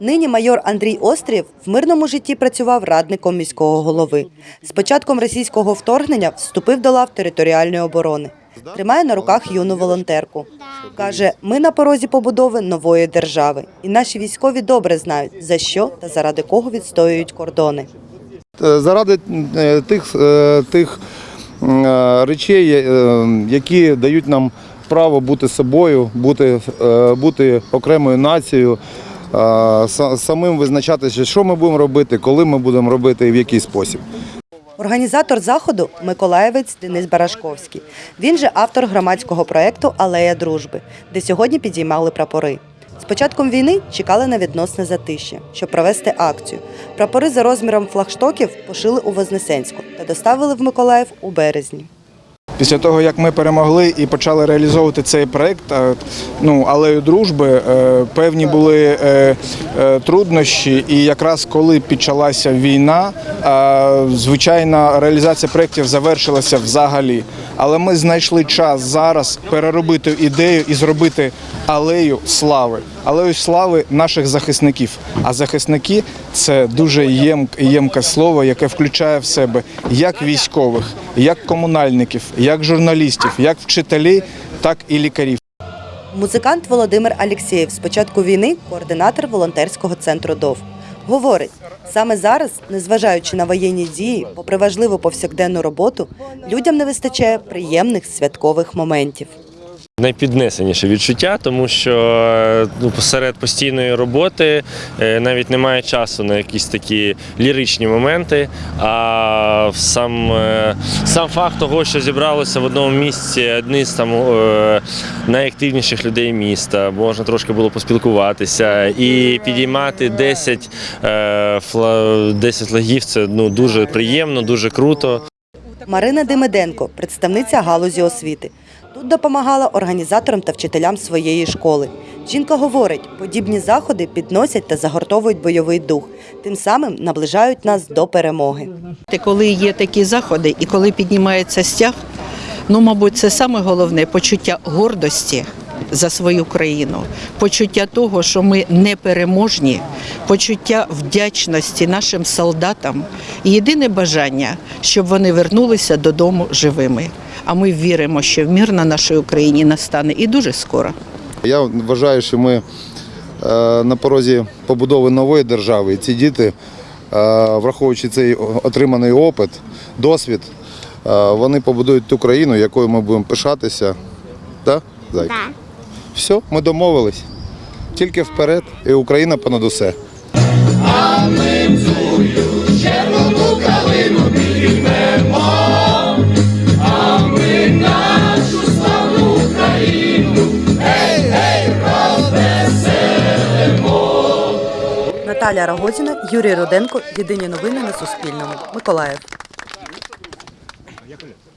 Нині майор Андрій Острів в мирному житті працював радником міського голови. З початком російського вторгнення вступив до лав територіальної оборони. Тримає на руках юну волонтерку. Каже, ми на порозі побудови нової держави. І наші військові добре знають, за що та заради кого відстоюють кордони. Е, заради е, тих, е, тих речей, які дають нам право бути собою, бути, бути окремою нацією, самим визначатися, що ми будемо робити, коли ми будемо робити і в який спосіб. Організатор заходу миколаєвець Денис Барашковський. Він же автор громадського проєкту Алея дружби, де сьогодні підіймали прапори. З початком війни чекали на відносне затишя, щоб провести акцію. Прапори за розміром флагштоків пошили у Вознесенську та доставили в Миколаїв у березні. Після того, як ми перемогли і почали реалізовувати цей проект, е, ну алею дружби, е, певні були е, е, труднощі. І якраз коли почалася війна, звичайно, реалізація проєктів завершилася взагалі. Але ми знайшли час зараз переробити ідею і зробити алею слави, алею слави наших захисників. А захисники це дуже єм- ємке слово, яке включає в себе як військових, як комунальників, як журналістів, як вчителів, так і лікарів. Музикант Володимир Алєксєєв з початку війни координатор волонтерського центру ДОВ. Говорить, саме зараз, незважаючи на воєнні дії, попри важливу повсякденну роботу, людям не вистачає приємних святкових моментів. Найпіднесеніше відчуття, тому що ну, посеред постійної роботи е, навіть немає часу на якісь такі ліричні моменти. А сам, е, сам факт того, що зібралося в одному місці одні з там е, найактивніших людей міста, можна трошки було поспілкуватися і підіймати 10, е, 10 лагів це ну, дуже приємно, дуже круто. Марина Демиденко, представниця галузі освіти. Тут допомагала організаторам та вчителям своєї школи. Жінка говорить, подібні заходи підносять та загортовують бойовий дух, тим самим наближають нас до перемоги. Коли є такі заходи і коли піднімається стяг, ну, мабуть, це саме головне почуття гордості за свою країну, почуття того, що ми непереможні, почуття вдячності нашим солдатам і єдине бажання, щоб вони вернулися додому живими. А ми віримо, що мир на нашій Україні настане і дуже скоро. Я вважаю, що ми е, на порозі побудови нової держави. І ці діти, е, враховуючи цей отриманий опит, досвід, е, вони побудують ту країну, якою ми будемо пишатися. Так? Зайка? Все, ми домовились. Тільки вперед, і Україна понад усе. Наталя Рогозіна, Юрій Руденко. Єдині новини на Суспільному. Миколаїв.